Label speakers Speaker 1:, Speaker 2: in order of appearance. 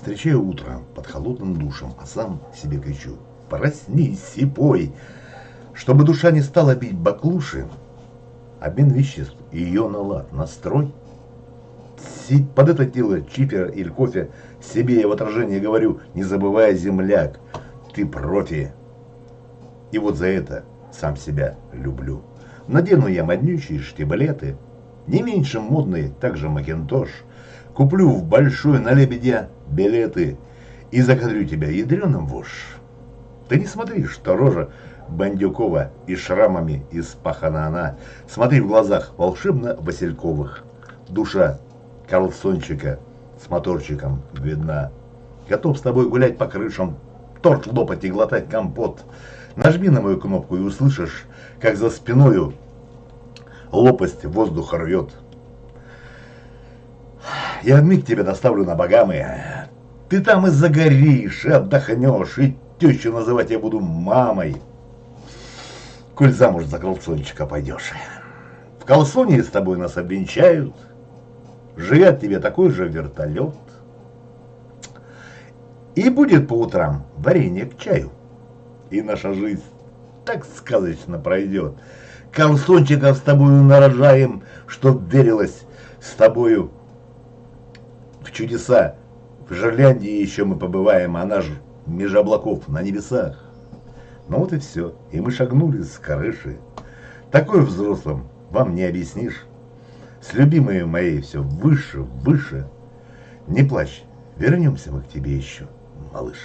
Speaker 1: Встречаю утро под холодным душем, а сам себе кричу. Проснись и пой. Чтобы душа не стала бить баклуши, обмен веществ ее на лад, настрой. Под это дело чипер или кофе себе я в отражении говорю, не забывая земляк, ты профи. И вот за это сам себя люблю. Надену я моднючие штиблеты, не меньше модные, также макинтош. Куплю в большой на лебедя билеты и закадрю тебя ядреным вошь. Ты не смотри, что рожа Бандюкова и шрамами испахана она. Смотри в глазах волшебно-васильковых. Душа Карлсончика с моторчиком видна. Готов с тобой гулять по крышам, торт лопать и глотать компот. Нажми на мою кнопку и услышишь, как за спиною лопасть воздуха рвет. Я в миг тебя доставлю на Багамы. Ты там и загоришь, и отдохнешь, и тещу называть я буду мамой. Коль замуж за колсончика пойдешь. В колсоне с тобой нас обвенчают. Живет тебе такой же вертолет. И будет по утрам варенье к чаю. И наша жизнь так сказочно пройдет. Колсончиков с тобою нарожаем, чтоб верилось с тобою в чудеса. В Жерляндии еще мы побываем, она же меж облаков на небесах. Ну вот и все. И мы шагнули с крыши. Такое взрослым вам не объяснишь. С любимой моей все выше, выше. Не плачь, вернемся мы к тебе еще, малыш.